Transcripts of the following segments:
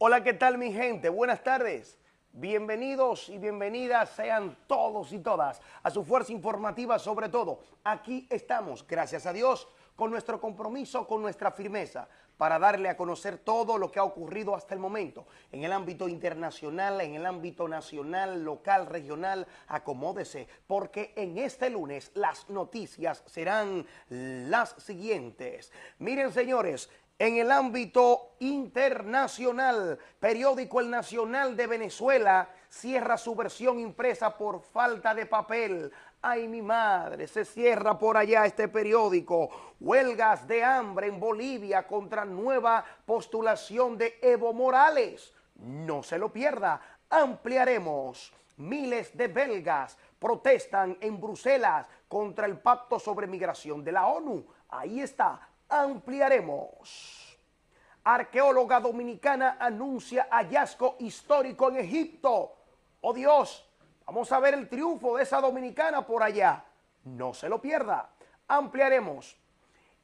Hola, ¿qué tal mi gente? Buenas tardes. Bienvenidos y bienvenidas sean todos y todas a su fuerza informativa sobre todo. Aquí estamos, gracias a Dios, con nuestro compromiso, con nuestra firmeza, para darle a conocer todo lo que ha ocurrido hasta el momento en el ámbito internacional, en el ámbito nacional, local, regional. Acomódese, porque en este lunes las noticias serán las siguientes. Miren, señores, en el ámbito internacional, periódico El Nacional de Venezuela cierra su versión impresa por falta de papel. Ay, mi madre, se cierra por allá este periódico. Huelgas de hambre en Bolivia contra nueva postulación de Evo Morales. No se lo pierda, ampliaremos. Miles de belgas protestan en Bruselas contra el pacto sobre migración de la ONU. Ahí está, ampliaremos. Arqueóloga dominicana anuncia hallazgo histórico en Egipto. ¡Oh Dios! Vamos a ver el triunfo de esa dominicana por allá. No se lo pierda. Ampliaremos.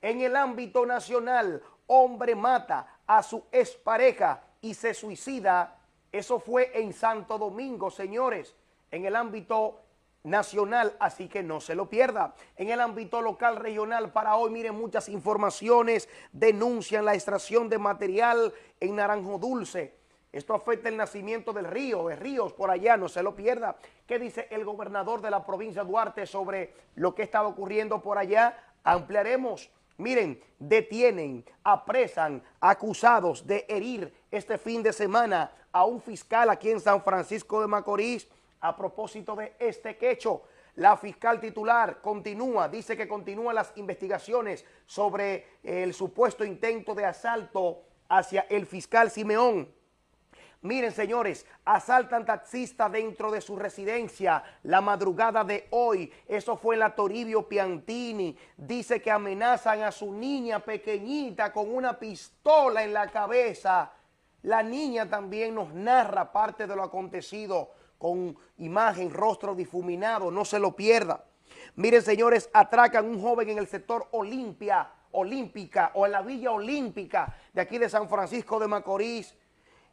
En el ámbito nacional, hombre mata a su expareja y se suicida. Eso fue en Santo Domingo, señores. En el ámbito nacional, así que no se lo pierda. En el ámbito local, regional, para hoy, miren, muchas informaciones denuncian la extracción de material en Naranjo Dulce. Esto afecta el nacimiento del río, de ríos por allá, no se lo pierda. ¿Qué dice el gobernador de la provincia Duarte sobre lo que estaba ocurriendo por allá? Ampliaremos. Miren, detienen, apresan acusados de herir este fin de semana a un fiscal aquí en San Francisco de Macorís a propósito de este quecho. La fiscal titular continúa, dice que continúan las investigaciones sobre el supuesto intento de asalto hacia el fiscal Simeón. Miren, señores, asaltan taxista dentro de su residencia la madrugada de hoy. Eso fue la Toribio Piantini. Dice que amenazan a su niña pequeñita con una pistola en la cabeza. La niña también nos narra parte de lo acontecido con imagen, rostro difuminado, no se lo pierda. Miren, señores, atracan un joven en el sector Olimpia, Olímpica o en la Villa Olímpica de aquí de San Francisco de Macorís.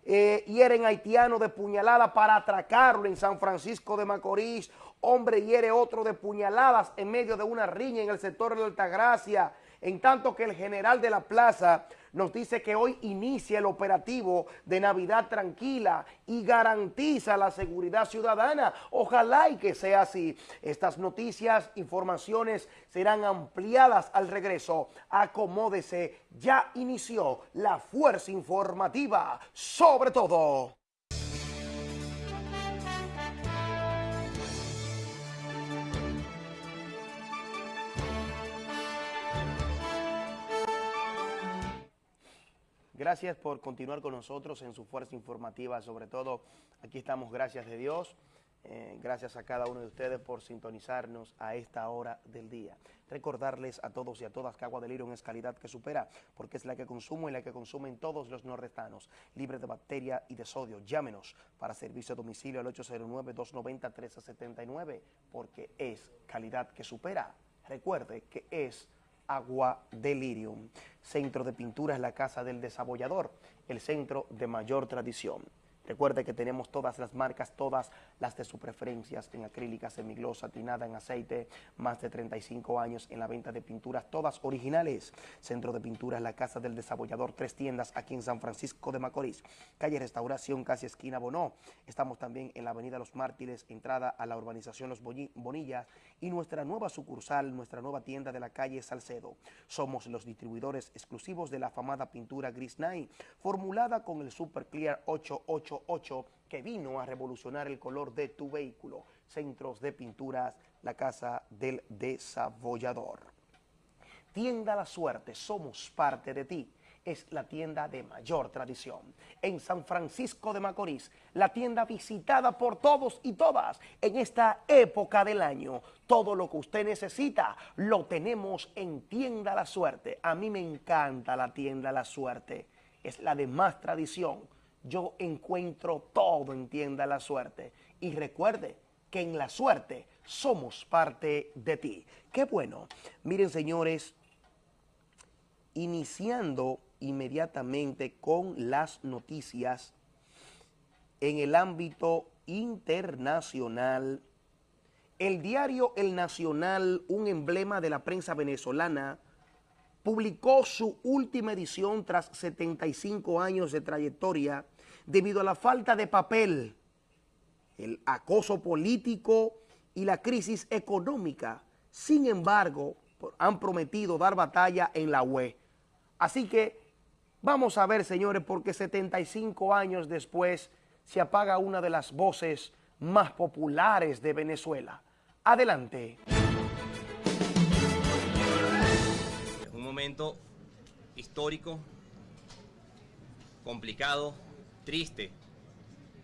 Eh, hieren haitiano de puñalada para atracarlo en San Francisco de Macorís. Hombre hiere otro de puñaladas en medio de una riña en el sector de Altagracia en tanto que el general de la plaza nos dice que hoy inicia el operativo de Navidad tranquila y garantiza la seguridad ciudadana. Ojalá y que sea así. Estas noticias, informaciones serán ampliadas al regreso. Acomódese, ya inició la fuerza informativa sobre todo. Gracias por continuar con nosotros en su fuerza informativa, sobre todo aquí estamos, gracias de Dios, eh, gracias a cada uno de ustedes por sintonizarnos a esta hora del día. Recordarles a todos y a todas que Agua de Lirium es calidad que supera, porque es la que consumo y la que consumen todos los norrestanos, libre de bacteria y de sodio. Llámenos para servicio a domicilio al 809-290-1379, porque es calidad que supera. Recuerde que es Agua Delirium. Centro de Pinturas La Casa del Desabollador, el centro de mayor tradición. Recuerde que tenemos todas las marcas, todas las de sus preferencias en acrílica, semiglosa, tinada en aceite, más de 35 años en la venta de pinturas, todas originales. Centro de Pinturas La Casa del Desabollador, tres tiendas aquí en San Francisco de Macorís. Calle Restauración, casi esquina Bonó. Estamos también en la avenida Los Mártires, entrada a la urbanización Los Bonillas y nuestra nueva sucursal, nuestra nueva tienda de la calle Salcedo. Somos los distribuidores exclusivos de la afamada pintura Gris Night, formulada con el Super Clear 88 que vino a revolucionar el color de tu vehículo. Centros de pinturas, la Casa del Desabollador. Tienda La Suerte, somos parte de ti es la tienda de mayor tradición. En San Francisco de Macorís, la tienda visitada por todos y todas en esta época del año. Todo lo que usted necesita lo tenemos en Tienda La Suerte. A mí me encanta la tienda La Suerte. Es la de más tradición yo encuentro todo en Tienda La Suerte. Y recuerde que en la suerte somos parte de ti. Qué bueno. Miren, señores, iniciando inmediatamente con las noticias en el ámbito internacional. El diario El Nacional, un emblema de la prensa venezolana, publicó su última edición tras 75 años de trayectoria debido a la falta de papel, el acoso político y la crisis económica. Sin embargo, han prometido dar batalla en la UE. Así que vamos a ver, señores, porque 75 años después se apaga una de las voces más populares de Venezuela. Adelante. Un momento histórico, complicado, triste,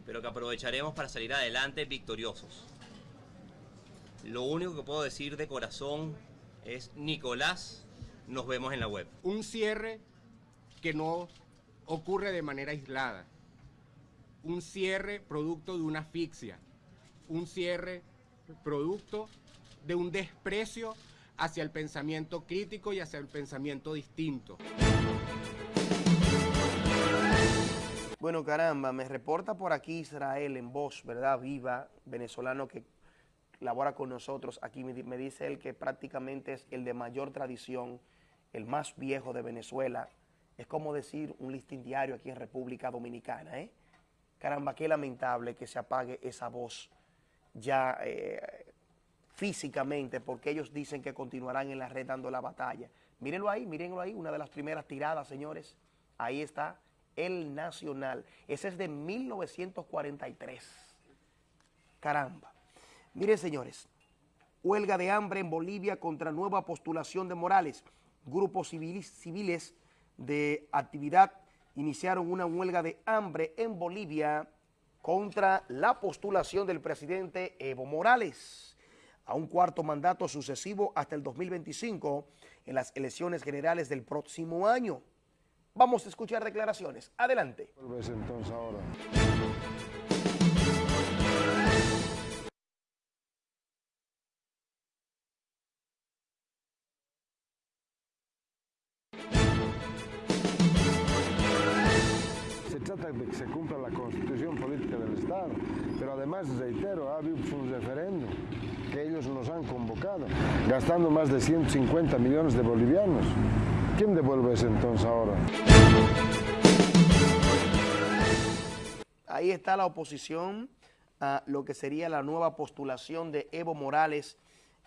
pero que aprovecharemos para salir adelante victoriosos. Lo único que puedo decir de corazón es Nicolás, nos vemos en la web. Un cierre que no ocurre de manera aislada. Un cierre producto de una asfixia. Un cierre producto de un desprecio hacia el pensamiento crítico y hacia el pensamiento distinto. Bueno, caramba, me reporta por aquí Israel en voz, ¿verdad? Viva, venezolano que labora con nosotros. Aquí me, dice él que prácticamente es el de mayor tradición, el más viejo de Venezuela. Es como decir un listín diario aquí en República Dominicana, ¿eh? Caramba, qué lamentable que se apague esa voz ya eh, físicamente, porque ellos dicen que continuarán en la red dando la batalla. Mírenlo ahí, mírenlo ahí, una de las primeras tiradas, señores. Ahí está, el Nacional. Ese es de 1943. Caramba. Miren, señores, huelga de hambre en Bolivia contra nueva postulación de Morales. Grupos civiles, de actividad iniciaron una huelga de hambre en Bolivia contra la postulación del presidente Evo Morales a un cuarto mandato sucesivo hasta el 2025 en las elecciones generales del próximo año. Vamos a escuchar declaraciones. Adelante. entonces ahora? de que se cumpla la constitución política del Estado. Pero además, reitero, ha habido un referéndum que ellos nos han convocado, gastando más de 150 millones de bolivianos. ¿Quién devuelve ese entonces ahora? Ahí está la oposición a lo que sería la nueva postulación de Evo Morales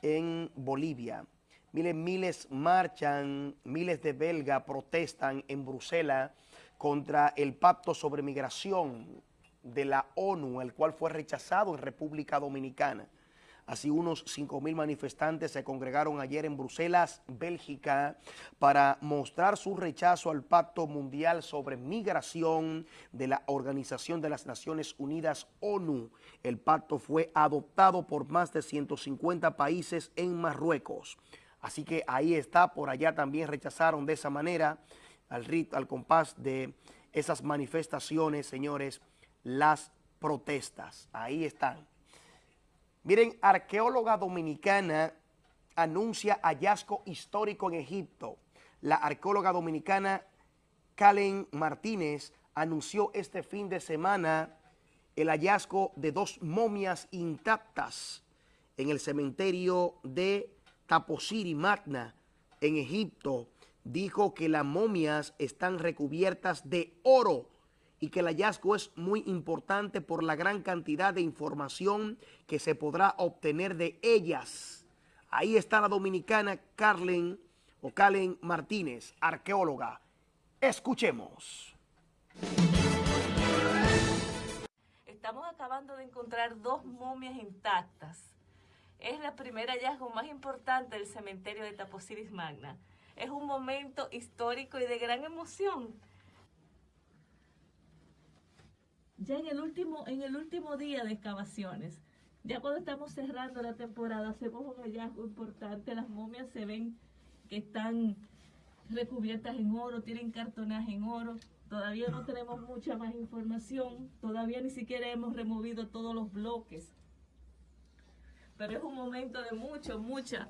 en Bolivia. Miren, miles marchan, miles de belgas protestan en Bruselas contra el pacto sobre migración de la ONU, el cual fue rechazado en República Dominicana. Así unos 5.000 manifestantes se congregaron ayer en Bruselas, Bélgica, para mostrar su rechazo al Pacto Mundial sobre Migración de la Organización de las Naciones Unidas, ONU. El pacto fue adoptado por más de 150 países en Marruecos. Así que ahí está, por allá también rechazaron de esa manera al ritmo, al compás de esas manifestaciones, señores, las protestas. Ahí están. Miren, arqueóloga dominicana anuncia hallazgo histórico en Egipto. La arqueóloga dominicana Kalen Martínez anunció este fin de semana el hallazgo de dos momias intactas en el cementerio de Taposiri Magna en Egipto dijo que las momias están recubiertas de oro y que el hallazgo es muy importante por la gran cantidad de información que se podrá obtener de ellas. Ahí está la dominicana Carlen o Calen Martínez, arqueóloga. Escuchemos. Estamos acabando de encontrar dos momias intactas. Es la primera hallazgo más importante del cementerio de Taposiris Magna es un momento histórico y de gran emoción. Ya en el último, en el último día de excavaciones, ya cuando estamos cerrando la temporada, hacemos un hallazgo importante. Las momias se ven que están recubiertas en oro, tienen cartonaje en oro. Todavía no tenemos mucha más información, todavía ni siquiera hemos removido todos los bloques. Pero es un momento de mucho, mucha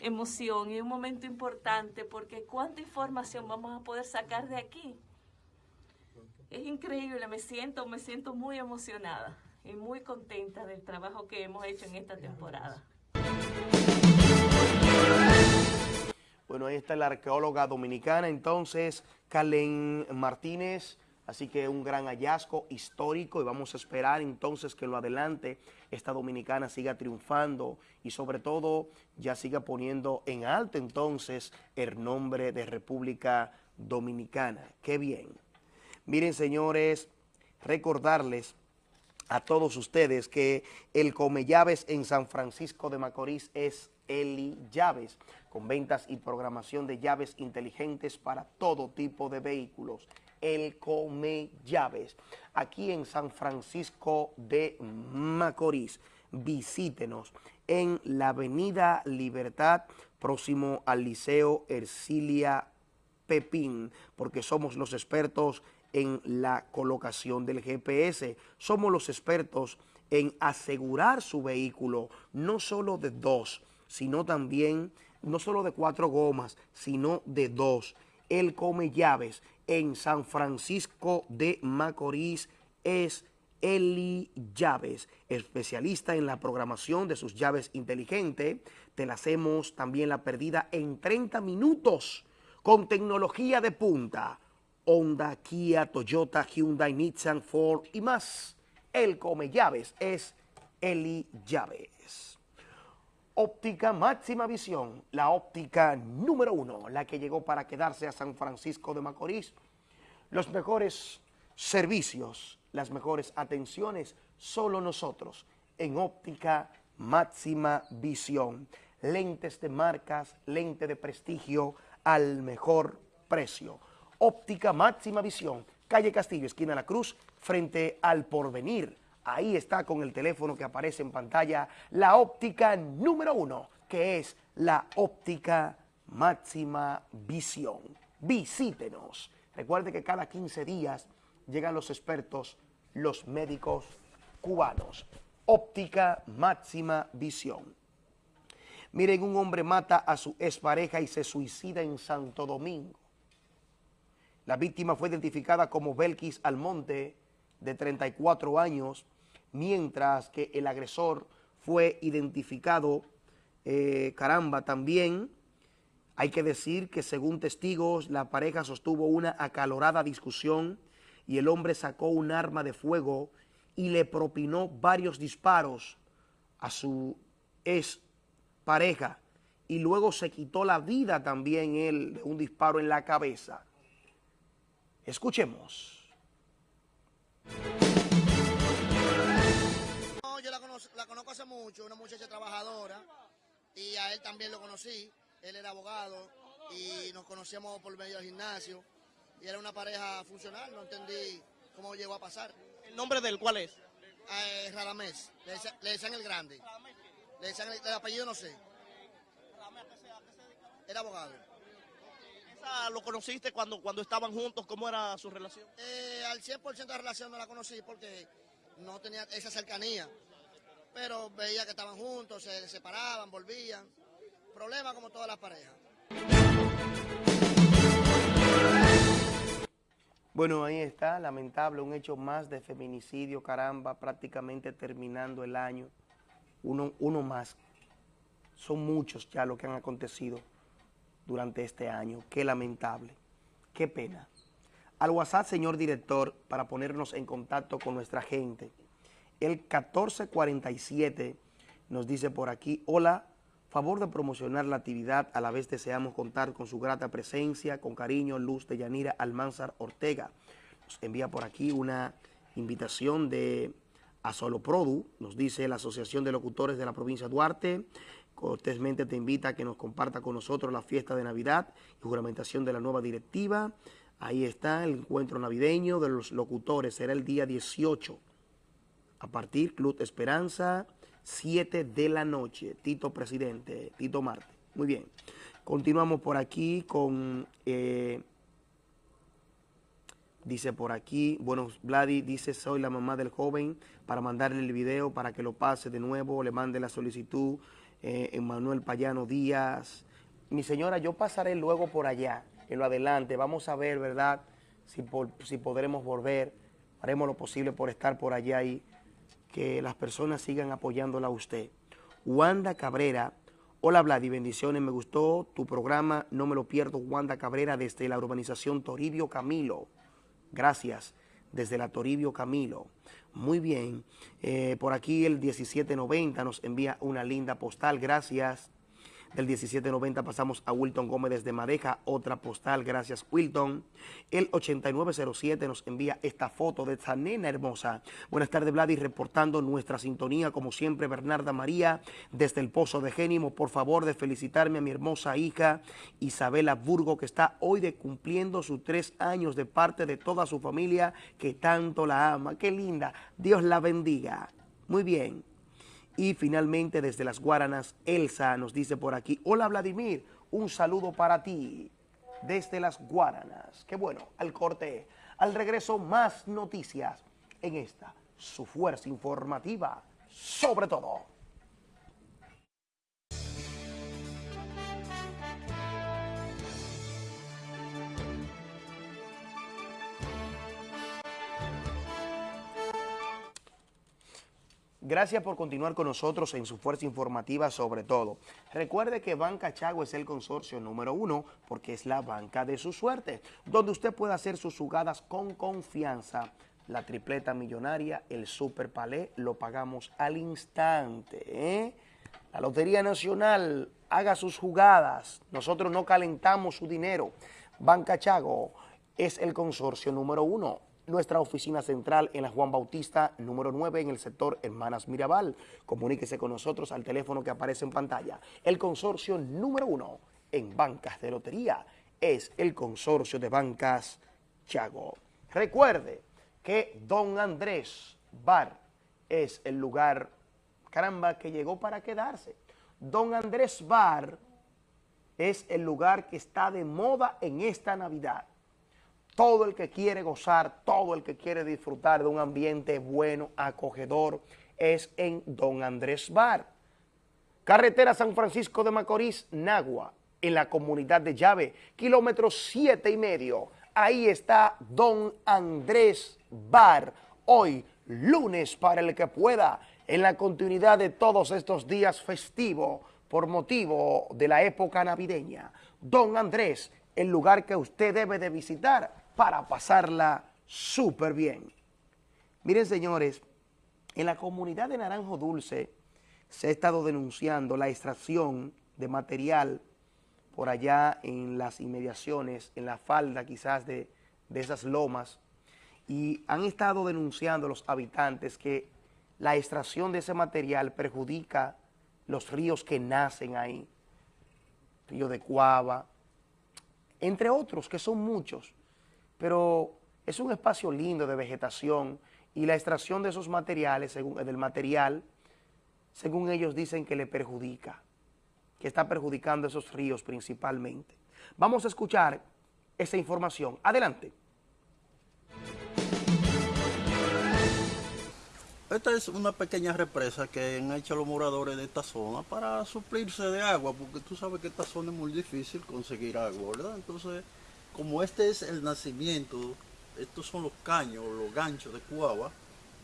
emoción y un momento importante porque cuánta información vamos a poder sacar de aquí. Es increíble, me siento, me siento muy emocionada y muy contenta del trabajo que hemos hecho en esta temporada. Bueno, ahí está la arqueóloga dominicana, entonces, Calen Martínez. Así que un gran hallazgo histórico y vamos a esperar entonces que en lo adelante esta dominicana siga triunfando y sobre todo ya siga poniendo en alto entonces el nombre de República Dominicana. ¡Qué bien! Miren, señores, recordarles a todos ustedes que el Come Llaves en San Francisco de Macorís es Eli Llaves, con ventas y programación de llaves inteligentes para todo tipo de vehículos. El Come Llaves, aquí en San Francisco de Macorís. Visítenos en la Avenida Libertad, próximo al Liceo Ercilia Pepín, porque somos los expertos la colocación del GPS. Somos los expertos en asegurar su vehículo, no solo de dos, sino también, no solo de cuatro gomas, sino de dos. Él come llaves en San Francisco de Macorís es Eli Llaves, especialista en la programación de sus llaves inteligentes. Te la hacemos también la perdida en 30 minutos con tecnología de punta. Honda, Kia, Toyota, Hyundai, Nissan, Ford y más. El come llaves es Eli Llaves. Óptica Máxima Visión, la óptica número uno, la que llegó para quedarse a San Francisco de Macorís. Los mejores servicios, las mejores atenciones, solo nosotros en Óptica Máxima Visión. Lentes de marcas, lente de prestigio al mejor precio. Óptica Máxima Visión, calle Castillo, esquina La Cruz, frente al Porvenir. Ahí está con el teléfono que aparece en pantalla la óptica número uno, que es la óptica Máxima Visión. Visítenos. Recuerde que cada 15 días llegan los expertos, los médicos cubanos. Óptica Máxima Visión. Miren, un hombre mata a su expareja y se suicida en Santo Domingo. La víctima fue identificada como Belkis Almonte, de 34 años, mientras que el agresor fue identificado, eh, caramba, también hay que decir que según testigos, la pareja sostuvo una acalorada discusión y el hombre sacó un arma de fuego y le propinó varios disparos a su ex pareja y luego se quitó la vida también él de un disparo en la cabeza. Escuchemos. yo la, conozco hace mucho, una muchacha trabajadora, y a él también lo conocí. Él era abogado y nos conocíamos por medio del gimnasio. Y era una pareja funcional, no entendí cómo llegó a pasar. ¿El nombre del cuál es? Eh, Radamés, le, decían, el grande. Le decían el, el apellido no sé. Era abogado lo conociste cuando, cuando estaban juntos? ¿Cómo era su relación? Eh, al 100% de relación no la conocí porque no tenía esa cercanía. Pero veía que estaban juntos, se separaban, volvían. Problema como todas las parejas. Bueno, ahí está, lamentable, un hecho más de feminicidio, caramba, prácticamente terminando el año. Uno, uno más. Son muchos ya lo que han acontecido durante este año. Qué lamentable, qué pena. Al WhatsApp, señor director, para ponernos en contacto con nuestra gente. El 1447 nos dice por aquí, hola, favor de promocionar la actividad, a la vez deseamos contar con su grata presencia, con cariño, luz de Yanira Almanzar Ortega. Nos envía por aquí una invitación de a Solo Produ, nos dice la Asociación de Locutores de la provincia de Duarte, cortésmente te invita a que nos comparta con nosotros la fiesta de Navidad y juramentación de la nueva directiva. Ahí está el encuentro navideño de los locutores, será el día 18. A partir, Club Esperanza, 7 de la noche. Tito Presidente, Tito Marte. Muy bien. Continuamos por aquí con... Eh, Dice por aquí, bueno, Vladi dice, soy la mamá del joven, para mandarle el video, para que lo pase de nuevo, le mande la solicitud, Emanuel Payano Díaz. Mi señora, yo pasaré luego por allá, en lo adelante, vamos a ver, ¿verdad?, si, por- si podremos volver, haremos lo posible por estar por allá y que las personas sigan apoyándola a usted. Wanda Cabrera, hola Vladi, bendiciones, me gustó tu programa, no me lo pierdo, Wanda Cabrera desde la urbanización Toribio Camilo. Gracias, desde la Toribio Camilo. Muy bien, Eh, por aquí el 1790 nos envía una linda postal, gracias. Del 1790 pasamos a Wilton Gómez desde Madeja, otra postal, gracias Wilton. El 8907 nos envía esta foto de esta nena hermosa. Buenas tardes Vladi, reportando nuestra sintonía, como siempre Bernarda María, desde el Pozo de Génimo. Por favor de felicitarme a mi hermosa hija Isabela Burgo, que está hoy de cumpliendo sus tres años de parte de toda su familia que tanto la ama. Qué linda, Dios la bendiga. Muy bien. Y finalmente desde las Guaranas, Elsa nos dice por aquí, hola Vladimir, un saludo para ti desde las Guaranas. Qué bueno, al corte, al regreso más noticias en esta, su fuerza informativa, sobre todo. Gracias por continuar con nosotros en su fuerza informativa sobre todo. Recuerde que Banca Chago es el consorcio número uno porque es la banca de su suerte, donde usted puede hacer sus jugadas con confianza. La tripleta millonaria, el super palé, lo pagamos al instante. ¿eh? La Lotería Nacional, haga sus jugadas. Nosotros no calentamos su dinero. Banca Chago es el consorcio número uno. Nuestra oficina central en la Juan Bautista, número 9, en el sector Hermanas Mirabal. Comuníquese con nosotros al teléfono que aparece en pantalla. El consorcio número uno en bancas de lotería es el consorcio de bancas Chago. Recuerde que Don Andrés Bar es el lugar, caramba, que llegó para quedarse. Don Andrés Bar es el lugar que está de moda en esta Navidad. Todo el que quiere gozar, todo el que quiere disfrutar de un ambiente bueno, acogedor, es en Don Andrés Bar. Carretera San Francisco de Macorís, Nagua, en la comunidad de Llave, kilómetro siete y medio. Ahí está Don Andrés Bar, hoy lunes para el que pueda, en la continuidad de todos estos días festivos por motivo de la época navideña. Don Andrés, el lugar que usted debe de visitar para pasarla súper bien. Miren, señores, en la comunidad de Naranjo Dulce se ha estado denunciando la extracción de material por allá en las inmediaciones, en la falda quizás de, de esas lomas, y han estado denunciando los habitantes que la extracción de ese material perjudica los ríos que nacen ahí, río de Cuava, entre otros, que son muchos, pero es un espacio lindo de vegetación y la extracción de esos materiales, según, del material, según ellos dicen que le perjudica, que está perjudicando esos ríos principalmente. Vamos a escuchar esa información. Adelante. Esta es una pequeña represa que han hecho los moradores de esta zona para suplirse de agua, porque tú sabes que esta zona es muy difícil conseguir agua, ¿verdad? Entonces, como este es el nacimiento, estos son los caños, los ganchos de Cuava,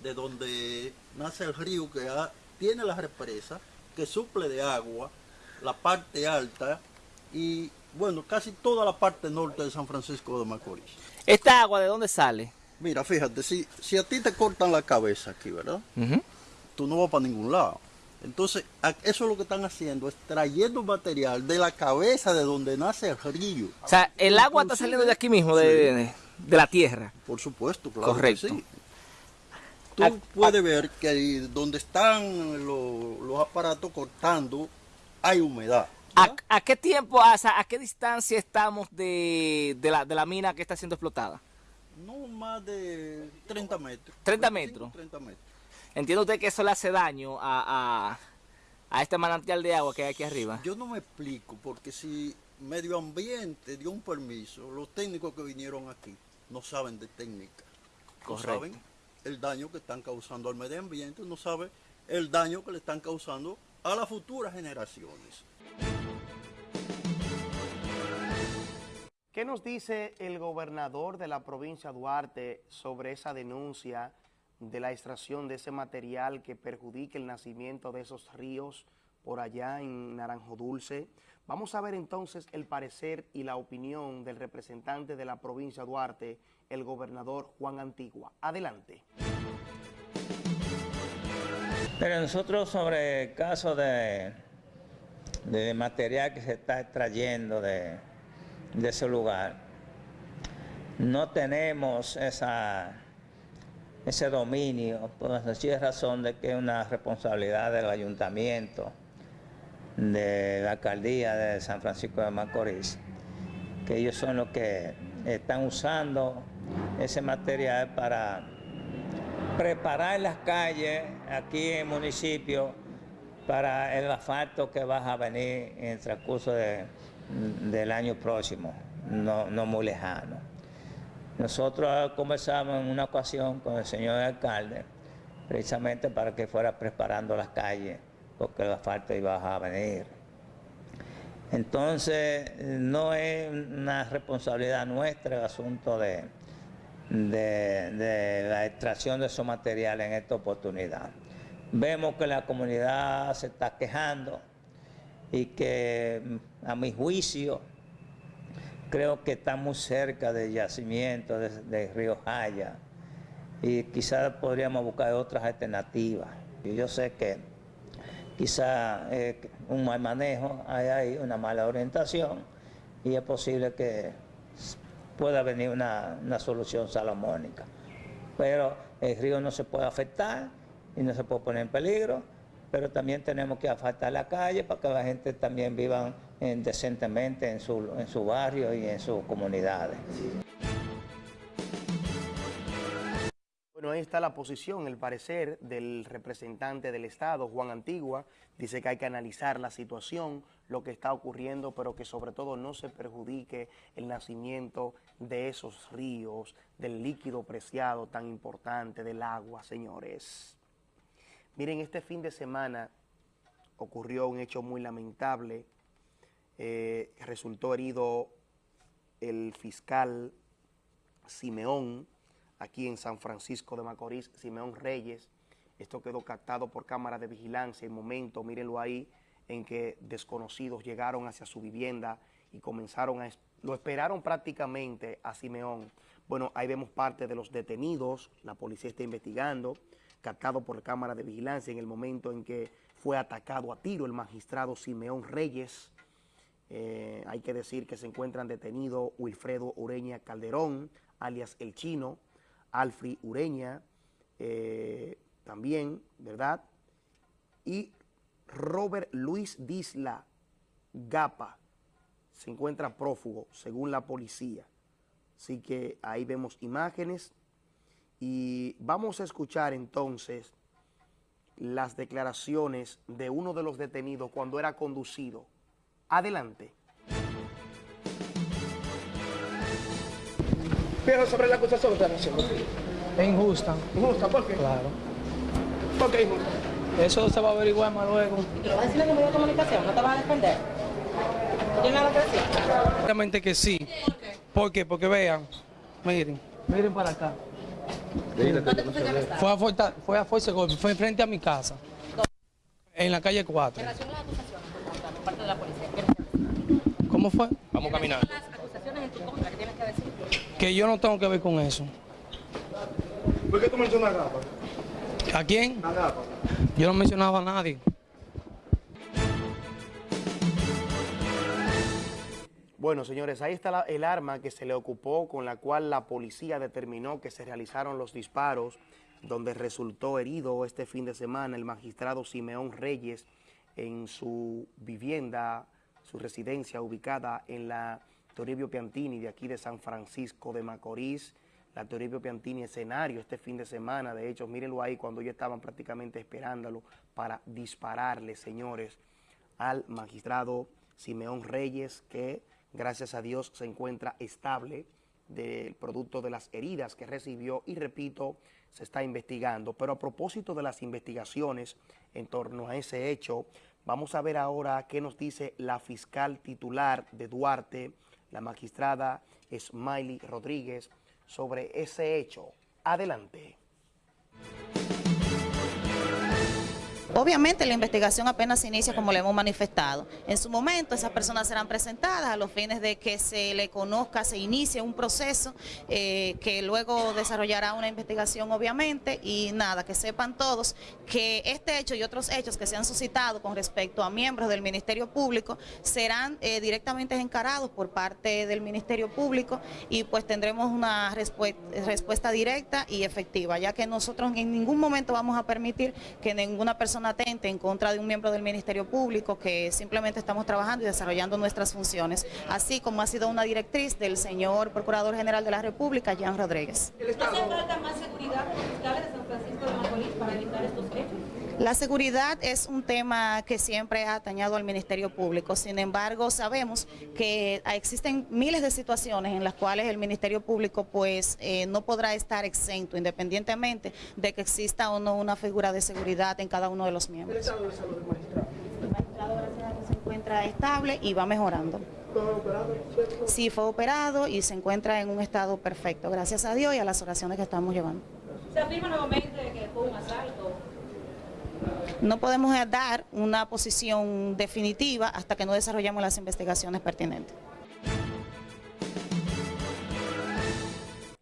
de donde nace el río que ha- tiene la represa, que suple de agua la parte alta y, bueno, casi toda la parte norte de San Francisco de Macorís. ¿Esta agua de dónde sale? Mira, fíjate, si, si a ti te cortan la cabeza aquí, ¿verdad? Tú no vas para ningún lado. Entonces, eso es lo que están haciendo, es trayendo material de la cabeza de donde nace el río. O sea, el agua está saliendo de aquí mismo, de, Sí. de- de la tierra. Por supuesto, claro. que Correcto. sí. Tú A- puedes ver que ahí donde están los, los aparatos cortando hay humedad. ¿A, a qué tiempo, o sea, a qué distancia estamos de, de la, de la mina que está siendo explotada? No más de 30 metros. 30 25, metros. 30 metros. ¿Entiende usted que eso le hace daño a, a, a este manantial de agua que hay aquí arriba? Yo no me explico, porque si medio ambiente dio un permiso, los técnicos que vinieron aquí, no saben de técnica. No Correcto. saben el daño que están causando al medio ambiente, no saben el daño que le están causando a las futuras generaciones. ¿Qué nos dice el gobernador de la provincia de Duarte sobre esa denuncia de la extracción de ese material que perjudica el nacimiento de esos ríos por allá en Naranjo Dulce? Vamos a ver entonces el parecer y la opinión del representante de la provincia de Duarte, el gobernador Juan Antigua. Adelante. Pero nosotros sobre el caso de, de material que se está extrayendo de, de ese lugar, no tenemos esa, ese dominio, por la sencilla razón de que es una responsabilidad del ayuntamiento, de la alcaldía de San Francisco de Macorís, que ellos son los que están usando ese material para preparar las calles aquí en el municipio para el asfalto que va a venir en el transcurso de- del año próximo, no, no muy lejano. Nosotros conversamos en una ocasión con el señor alcalde, precisamente para que fuera preparando las calles, porque el asfalto iba a venir. Entonces, no es una responsabilidad nuestra el asunto de, de, la extracción de esos materiales en esta oportunidad. Vemos que la comunidad se está quejando y que a mi juicio creo que está muy cerca del yacimiento de, de Río Jaya y quizás podríamos buscar otras alternativas. Y yo sé que quizá eh, un mal manejo, hay ahí una mala orientación y es posible que pueda venir una, una solución salomónica. Pero el río no se puede afectar y no se puede poner en peligro, pero también tenemos que afectar la calle para que la gente también viva eh, decentemente en su, en su barrio y en sus comunidades. Bueno, ahí está la posición, el parecer del representante del Estado, Juan Antigua. Dice que hay que analizar la situación, lo que está ocurriendo, pero que sobre todo no se perjudique el nacimiento de esos ríos, del líquido preciado tan importante, del agua, señores. Miren, este fin de semana ocurrió un hecho muy lamentable. Eh, resultó herido el fiscal Simeón, aquí en San Francisco de Macorís, Simeón Reyes. Esto quedó captado por cámara de vigilancia. El momento, mírenlo ahí, en que desconocidos llegaron hacia su vivienda y comenzaron a... Lo esperaron prácticamente a Simeón. Bueno, ahí vemos parte de los detenidos, la policía está investigando, captado por cámara de vigilancia en el momento en que fue atacado a tiro el magistrado Simeón Reyes. Eh, hay que decir que se encuentran detenidos Wilfredo Ureña Calderón, alias El Chino, Alfri Ureña, eh, también, ¿verdad? Y Robert Luis Disla Gapa se encuentra prófugo, según la policía. Así que ahí vemos imágenes y vamos a escuchar entonces las declaraciones de uno de los detenidos cuando era conducido. Adelante. Pero sobre la acusación que están haciendo. Es injusta. ¿Injusta? ¿Por qué? Claro. ¿Por qué injusta? Eso se va a averiguar más luego. ¿Lo vas a decir en los medios de comunicación? ¿No te vas a defender? ¿Tiene nada que decir? Obviamente que sí. ¿Por qué? Porque vean, miren, miren para acá. Fue a, Forta- fue a Force Golpe, fue frente a mi casa. En la calle 4. En relación a tu contra por parte de la policía, ¿qué tienes que decir? ¿Cómo fue? Vamos a las acusaciones en tu contra, ¿qué tienes que decir? Que yo no tengo que ver con eso. ¿Por qué tú mencionas Gapa? ¿A quién? A Gapa. Yo no mencionaba a nadie. Bueno, señores, ahí está la- el arma que se le ocupó con la cual la policía determinó que se realizaron los disparos, donde resultó herido este fin de semana el magistrado Simeón Reyes en su vivienda, su residencia ubicada en la Toribio Piantini de aquí de San Francisco de Macorís. La Toribio Piantini escenario este fin de semana, de hecho, mírenlo ahí cuando ellos estaban prácticamente esperándolo para dispararle, señores, al magistrado Simeón Reyes, que gracias a Dios se encuentra estable del producto de las heridas que recibió y repito, se está investigando. Pero a propósito de las investigaciones en torno a ese hecho, vamos a ver ahora qué nos dice la fiscal titular de Duarte, la magistrada Smiley Rodríguez, sobre ese hecho. Adelante. Obviamente la investigación apenas se inicia como le hemos manifestado. En su momento esas personas serán presentadas a los fines de que se le conozca, se inicie un proceso eh, que luego desarrollará una investigación obviamente y nada, que sepan todos que este hecho y otros hechos que se han suscitado con respecto a miembros del Ministerio Público serán eh, directamente encarados por parte del Ministerio Público y pues tendremos una respuesta directa y efectiva, ya que nosotros en ningún momento vamos a permitir que ninguna persona atente en contra de un miembro del Ministerio Público que simplemente estamos trabajando y desarrollando nuestras funciones, así como ha sido una directriz del señor Procurador General de la República, Jean Rodríguez. ¿Hace falta más seguridad de fiscales de San Francisco de Macorís para evitar estos hechos? La seguridad es un tema que siempre ha atañado al Ministerio Público, sin embargo sabemos que existen miles de situaciones en las cuales el Ministerio Público pues eh, no podrá estar exento independientemente de que exista o no una figura de seguridad en cada uno de los miembros. ¿El estado de salud del magistrado? El magistrado gracias a Dios se encuentra estable y va mejorando. ¿Fue operado? Sí, fue operado y se encuentra en un estado perfecto, gracias a Dios y a las oraciones que estamos llevando. ¿Se afirma nuevamente que fue un asalto? No podemos dar una posición definitiva hasta que no desarrollemos las investigaciones pertinentes.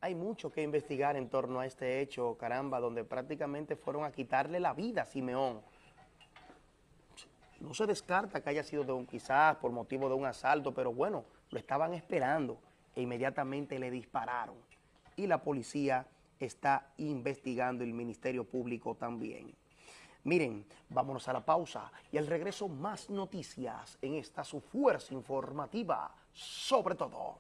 Hay mucho que investigar en torno a este hecho, caramba, donde prácticamente fueron a quitarle la vida a Simeón. No se descarta que haya sido de un, quizás por motivo de un asalto, pero bueno, lo estaban esperando e inmediatamente le dispararon. Y la policía está investigando, el Ministerio Público también. Miren, vámonos a la pausa y al regreso más noticias en esta su fuerza informativa, sobre todo.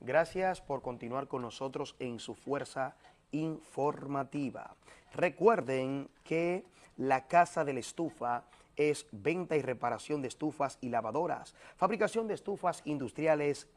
Gracias por continuar con nosotros en su fuerza informativa. Recuerden que la Casa de la Estufa es venta y reparación de estufas y lavadoras, fabricación de estufas industriales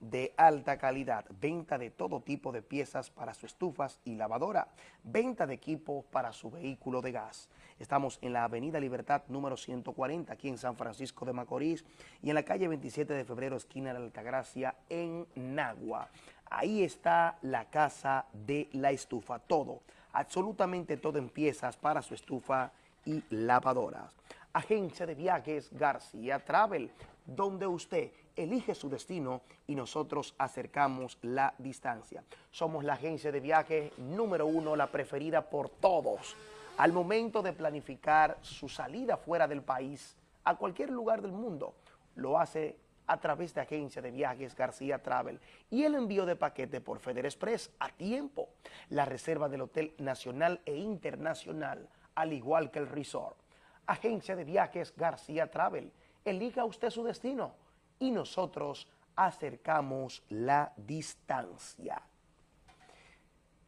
de alta calidad, venta de todo tipo de piezas para sus estufas y lavadora, venta de equipos para su vehículo de gas. Estamos en la Avenida Libertad número 140 aquí en San Francisco de Macorís y en la calle 27 de febrero esquina de la Altagracia en Nagua. Ahí está la casa de la estufa, todo, absolutamente todo en piezas para su estufa y lavadoras. Agencia de Viajes García Travel, donde usted elige su destino y nosotros acercamos la distancia. Somos la agencia de viajes número uno, la preferida por todos. Al momento de planificar su salida fuera del país, a cualquier lugar del mundo, lo hace a través de agencia de viajes García Travel y el envío de paquete por Feder Express a tiempo, la reserva del hotel nacional e internacional, al igual que el resort. Agencia de Viajes García Travel. Elija usted su destino y nosotros acercamos la distancia.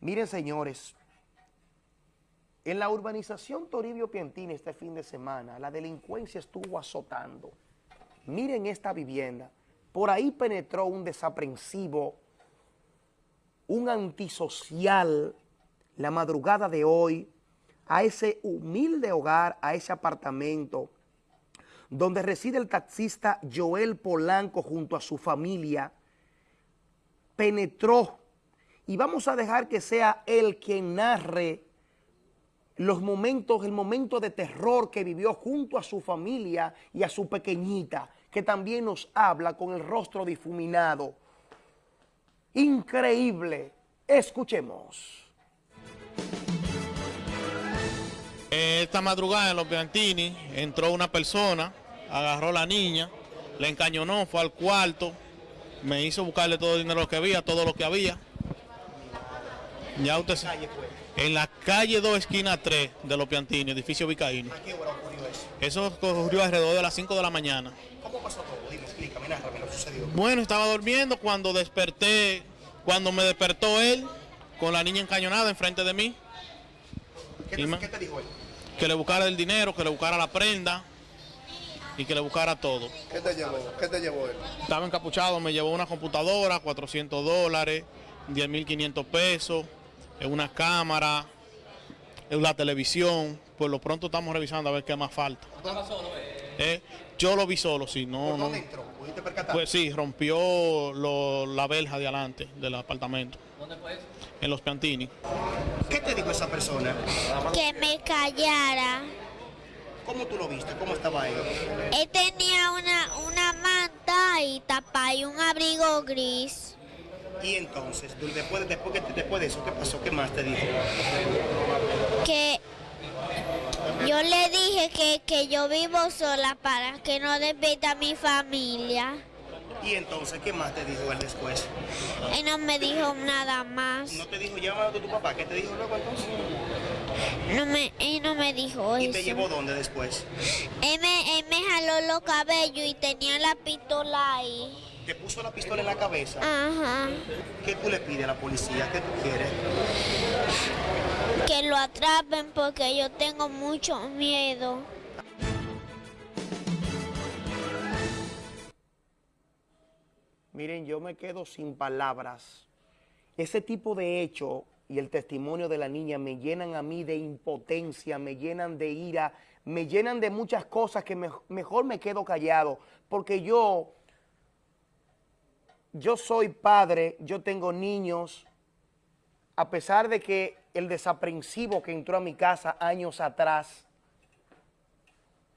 Miren, señores, en la urbanización Toribio Piantini este fin de semana, la delincuencia estuvo azotando. Miren esta vivienda. Por ahí penetró un desaprensivo, un antisocial, la madrugada de hoy, a ese humilde hogar, a ese apartamento donde reside el taxista Joel Polanco junto a su familia, penetró y vamos a dejar que sea él quien narre los momentos, el momento de terror que vivió junto a su familia y a su pequeñita, que también nos habla con el rostro difuminado. Increíble. Escuchemos. Esta madrugada en los Piantini entró una persona, agarró a la niña, le encañonó, fue al cuarto, me hizo buscarle todo el dinero que había, todo lo que había. Ya usted En la calle 2, esquina 3 de los Piantini, edificio Vicaíno. ¿A qué hora ocurrió eso? Eso ocurrió alrededor de las 5 de la mañana. ¿Cómo pasó todo? Dime, explícame, narrame lo sucedió. Bueno, estaba durmiendo cuando desperté, cuando me despertó él, con la niña encañonada enfrente de mí. ¿Qué te, qué te dijo él? Que le buscara el dinero, que le buscara la prenda y que le buscara todo. ¿Qué te llevó? ¿Qué te llevó él? Estaba encapuchado, me llevó una computadora, 400 dólares, 10.500 pesos, eh, una cámara, eh, la televisión. Por lo pronto estamos revisando a ver qué más falta. Eh, yo lo vi solo, sí, no, ¿Por no. percatar? Pues sí, rompió lo- la verja de adelante del apartamento. ¿Dónde fue eso? En los Piantini. ¿Qué te dijo esa persona? que me callara. ¿Cómo tú lo viste? ¿Cómo estaba él? Él tenía una, una manta y tapa y un abrigo gris. Y entonces, después, después, después de eso, ¿qué pasó? ¿Qué más te dijo? Que yo le dije que, que yo vivo sola para que no despida a mi familia. Y entonces, ¿qué más te dijo él después? Él no me dijo nada más. ¿No te dijo llámalo a tu papá? ¿Qué te dijo luego entonces? No me, él no me dijo ¿Y te eso. llevó dónde después? Él me, él me jaló los cabellos y tenía la pistola ahí. ¿Te puso la pistola en la cabeza? Ajá. ¿Qué tú le pides a la policía? ¿Qué tú quieres? Que lo atrapen porque yo tengo mucho miedo. Miren, yo me quedo sin palabras. Ese tipo de hecho y el testimonio de la niña me llenan a mí de impotencia, me llenan de ira, me llenan de muchas cosas que me- mejor me quedo callado, porque yo, yo soy padre, yo tengo niños, a pesar de que el desaprensivo que entró a mi casa años atrás,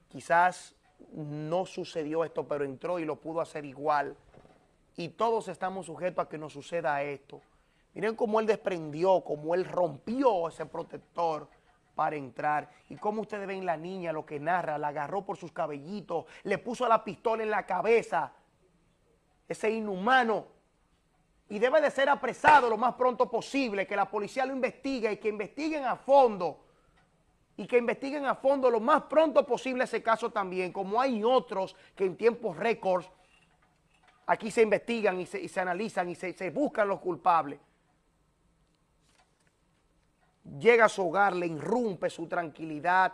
quizás no sucedió esto, pero entró y lo pudo hacer igual. Y todos estamos sujetos a que nos suceda esto. Miren cómo él desprendió, cómo él rompió ese protector para entrar. Y cómo ustedes ven la niña, lo que narra, la agarró por sus cabellitos, le puso la pistola en la cabeza. Ese inhumano. Y debe de ser apresado lo más pronto posible, que la policía lo investigue y que investiguen a fondo y que investiguen a fondo lo más pronto posible ese caso también, como hay otros que en tiempos récords aquí se investigan y se, se analizan y se, se buscan los culpables. Llega a su hogar, le irrumpe su tranquilidad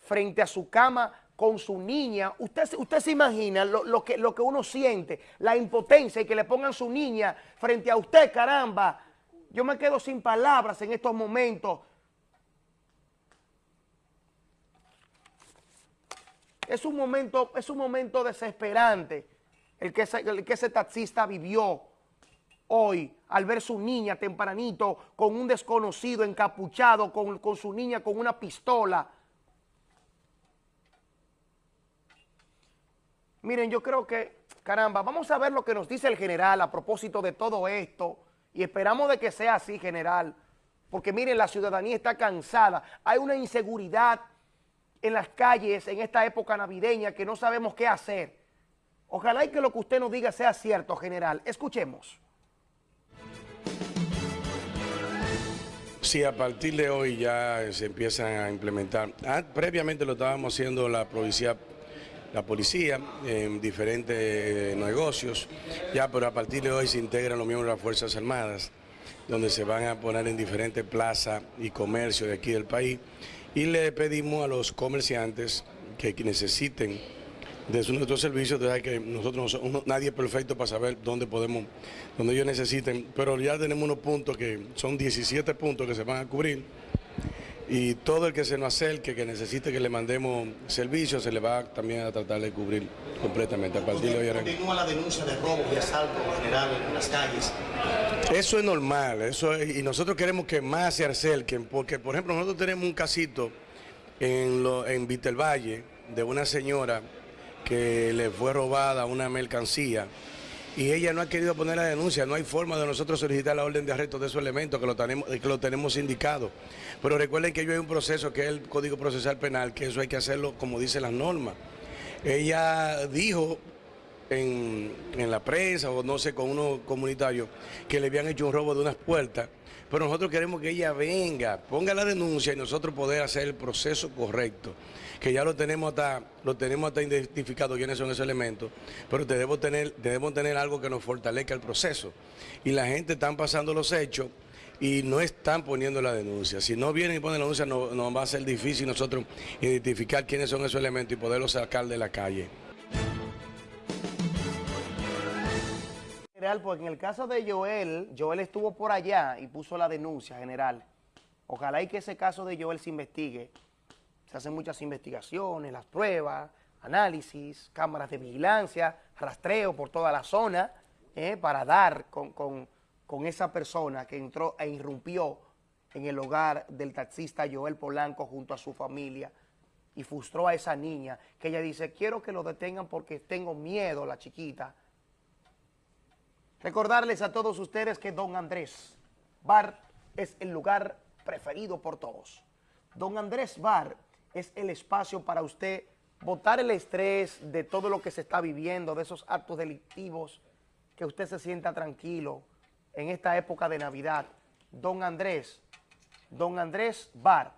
frente a su cama con su niña. Usted, usted se imagina lo, lo que, lo que uno siente, la impotencia y que le pongan su niña frente a usted, caramba. Yo me quedo sin palabras en estos momentos. Es un momento, es un momento desesperante el que, ese, taxista vivió hoy al ver su niña tempranito con un desconocido encapuchado, con, con su niña con una pistola. Miren, yo creo que, caramba, vamos a ver lo que nos dice el general a propósito de todo esto y esperamos de que sea así, general, porque miren, la ciudadanía está cansada, hay una inseguridad en las calles en esta época navideña que no sabemos qué hacer. Ojalá y que lo que usted nos diga sea cierto, general. Escuchemos. Sí, a partir de hoy ya se empiezan a implementar. Ah, previamente lo estábamos haciendo la policía, la policía en diferentes eh, negocios, ya, pero a partir de hoy se integran los miembros de las Fuerzas Armadas, donde se van a poner en diferentes plazas y comercios de aquí del país. Y le pedimos a los comerciantes que necesiten de su- nuestros servicios, de que nosotros nadie es perfecto para saber dónde podemos, donde ellos necesiten, pero ya tenemos unos puntos que son 17 puntos que se van a cubrir y todo el que se nos acerque, que necesite que le mandemos servicios, se le va también a tratar de cubrir completamente. A partir de hoy. Continúa la denuncia de robos y asaltos en general en las calles. Eso es normal, eso es- y nosotros queremos que más se acerquen, porque por ejemplo nosotros tenemos un casito en, lo, en Vitelvalle de una señora que le fue robada una mercancía y ella no ha querido poner la denuncia, no hay forma de nosotros solicitar la orden de arresto de esos elementos que lo tenemos, indicado. Pero recuerden que yo hay un proceso que es el Código Procesal Penal, que eso hay que hacerlo como dicen las normas. Ella dijo en, en la prensa o no sé, con unos comunitarios que le habían hecho un robo de unas puertas, pero nosotros queremos que ella venga, ponga la denuncia y nosotros poder hacer el proceso correcto, que ya lo tenemos hasta, lo tenemos hasta identificado quiénes son esos elementos, pero debemos tener, tener algo que nos fortalezca el proceso. Y la gente están pasando los hechos y no están poniendo la denuncia. Si no vienen y ponen la denuncia, no- nos va a ser difícil nosotros identificar quiénes son esos elementos y poderlos sacar de la calle. General, porque en el caso de Joel, Joel estuvo por allá y puso la denuncia general. Ojalá y que ese caso de Joel se investigue. Se hacen muchas investigaciones, las pruebas, análisis, cámaras de vigilancia, rastreo por toda la zona, eh, para dar con, con- con esa persona que entró e irrumpió en el hogar del taxista Joel Polanco junto a su familia y frustró a esa niña, que ella dice, quiero que lo detengan porque tengo miedo, la chiquita. Recordarles a todos ustedes que Don Andrés Bar es el lugar preferido por todos. Don Andrés Bar es el espacio para usted botar el estrés de todo lo que se está viviendo, de esos actos delictivos, que usted se sienta tranquilo en esta época de Navidad. Don Andrés, Don Andrés Bar,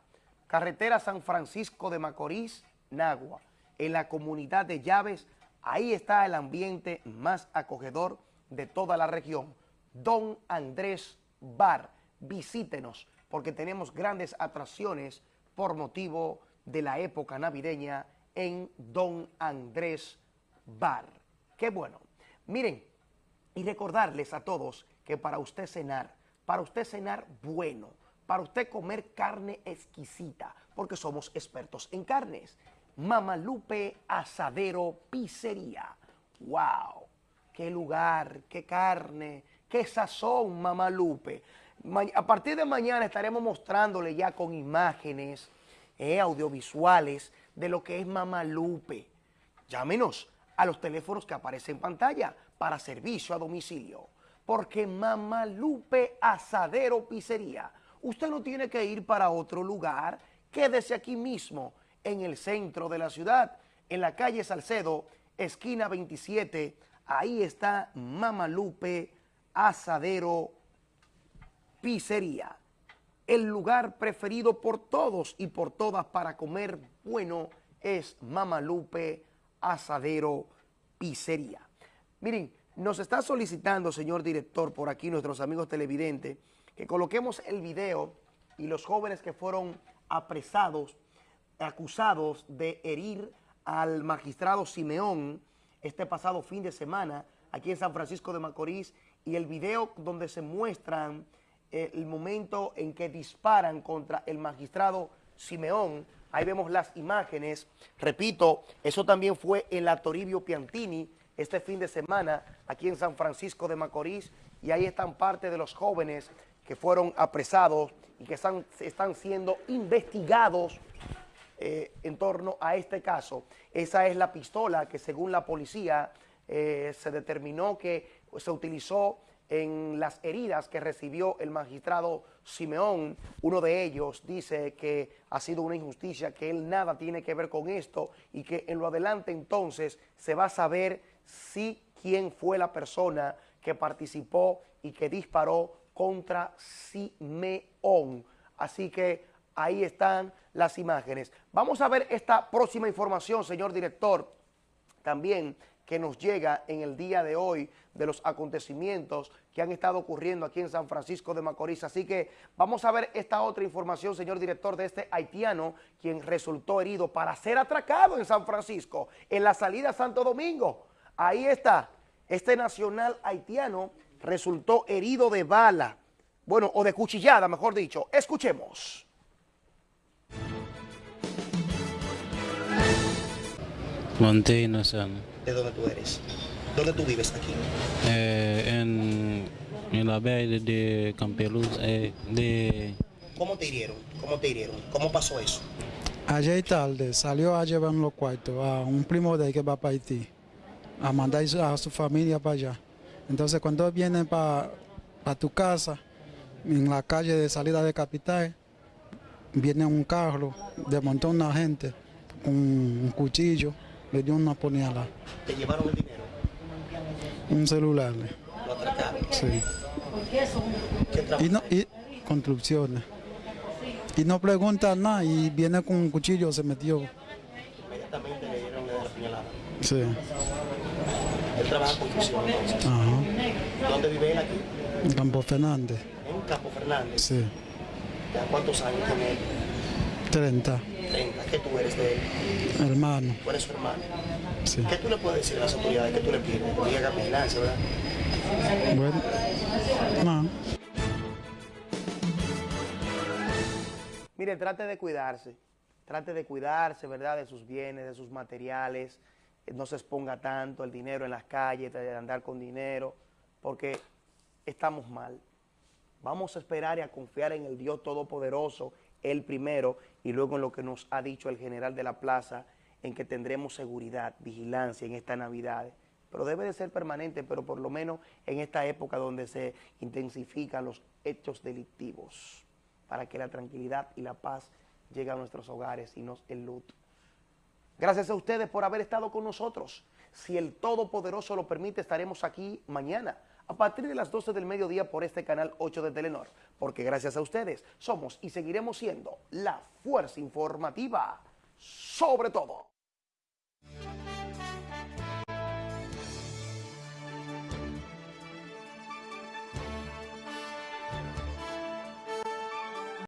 carretera San Francisco de Macorís, Nagua, en la comunidad de Llaves, ahí está el ambiente más acogedor de toda la región. Don Andrés Bar, visítenos, porque tenemos grandes atracciones por motivo de la época navideña en Don Andrés Bar. Qué bueno. Miren, y recordarles a todos que para usted cenar, para usted cenar bueno, para usted comer carne exquisita, porque somos expertos en carnes. Mamalupe Asadero Pizzería. ¡Wow! ¡Qué lugar! ¡Qué carne! ¡Qué sazón, Mamalupe! Ma- A partir de mañana estaremos mostrándole ya con imágenes eh, audiovisuales de lo que es Mamalupe. Llámenos a los teléfonos que aparecen en pantalla para servicio a domicilio. Porque Mamalupe Asadero Pizzería, usted no tiene que ir para otro lugar, quédese aquí mismo, en el centro de la ciudad, en la calle Salcedo, esquina 27, ahí está Mamalupe Asadero Pizzería el lugar preferido por todos y por todas para comer bueno es Mamalupe Asadero Pizzería. Miren, nos está solicitando, señor director, por aquí nuestros amigos televidentes, que coloquemos el video y los jóvenes que fueron apresados, acusados de herir al magistrado Simeón este pasado fin de semana aquí en San Francisco de Macorís y el video donde se muestran eh, el momento en que disparan contra el magistrado Simeón. Ahí vemos las imágenes. Repito, eso también fue en la Toribio Piantini este fin de semana aquí en San Francisco de Macorís y ahí están parte de los jóvenes que fueron apresados y que están, están siendo investigados eh, en torno a este caso. Esa es la pistola que según la policía eh, se determinó que se utilizó en las heridas que recibió el magistrado Simeón. Uno de ellos dice que ha sido una injusticia, que él nada tiene que ver con esto y que en lo adelante entonces se va a saber si quién fue la persona que participó y que disparó contra Simeón. Así que ahí están las imágenes. Vamos a ver esta próxima información, señor director, también que nos llega en el día de hoy de los acontecimientos que han estado ocurriendo aquí en San Francisco de Macorís. Así que vamos a ver esta otra información, señor director, de este haitiano, quien resultó herido para ser atracado en San Francisco, en la salida a Santo Domingo. Ahí está, este nacional haitiano resultó herido de bala, bueno, o de cuchillada, mejor dicho. Escuchemos. Monte Innocent, ¿De dónde tú eres? ¿Dónde tú vives aquí? eh, en, en la bahía de Campeluz, eh, de ¿Cómo te hirieron? ¿Cómo te hirieron? ¿Cómo pasó eso? Ayer tarde salió a llevar los cuartos a un primo de él que va para Haití, a mandar a su familia para allá. Entonces cuando viene para tu casa, en la calle de salida de capital, viene un carro, desmontó una gente con un cuchillo, le dio una puñalada, ¿Te llevaron el dinero? un celular. ¿Lo atracaron? Sí. ¿Qué trabajo? Y, no, y construcciones. Y no pregunta nada y viene con un cuchillo, se metió. Inmediatamente le dieron la puñalada. Sí. Él trabaja construcción entonces. Ajá. ¿Dónde vive él aquí? En Campo Fernández. En Campo Fernández. Sí. ¿Ya cuántos años tiene él? 30. 30. ¿Qué tú eres de él? Hermano. Tú eres su hermano. Sí. ¿Qué tú le puedes decir a las autoridades? ¿Qué tú le pides? Que diga vigilancia, ¿verdad? Bueno. No. Mire, trate de cuidarse. Trate de cuidarse, ¿verdad? De sus bienes, de sus materiales. Eh, No se exponga tanto el dinero en las calles, de andar con dinero, porque estamos mal. Vamos a esperar y a confiar en el Dios Todopoderoso, Él primero, y luego en lo que nos ha dicho el general de la plaza, en que tendremos seguridad, vigilancia en esta Navidad. Pero debe de ser permanente, pero por lo menos en esta época donde se intensifican los hechos delictivos, para que la tranquilidad y la paz lleguen a nuestros hogares y nos el luto. Gracias a ustedes por haber estado con nosotros. Si el Todopoderoso lo permite, estaremos aquí mañana a partir de las 12 del mediodía por este canal 8 de Telenor, porque gracias a ustedes somos y seguiremos siendo la fuerza informativa sobre todo.